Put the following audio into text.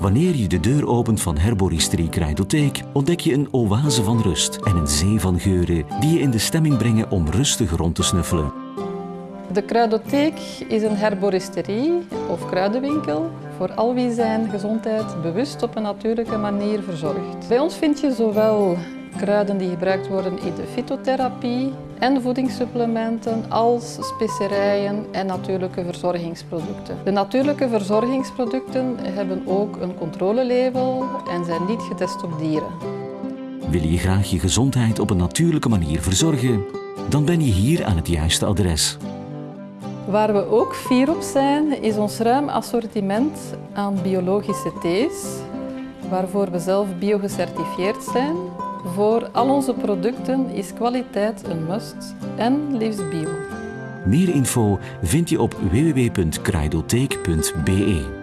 Wanneer je de deur opent van Herboristerie Kruidotheek, ontdek je een oase van rust en een zee van geuren die je in de stemming brengen om rustig rond te snuffelen. De Kruidotheek is een herboristerie of kruidenwinkel voor al wie zijn gezondheid bewust op een natuurlijke manier verzorgt. Bij ons vind je zowel kruiden die gebruikt worden in de fytotherapie en voedingssupplementen als specerijen en natuurlijke verzorgingsproducten. De natuurlijke verzorgingsproducten hebben ook een controlelabel en zijn niet getest op dieren. Wil je graag je gezondheid op een natuurlijke manier verzorgen? Dan ben je hier aan het juiste adres. Waar we ook fier op zijn, is ons ruim assortiment aan biologische thees, waarvoor we zelf biogecertificeerd zijn. Voor al onze producten is kwaliteit een must en liefst bio. Meer info vind je op www.kruidotheek.be.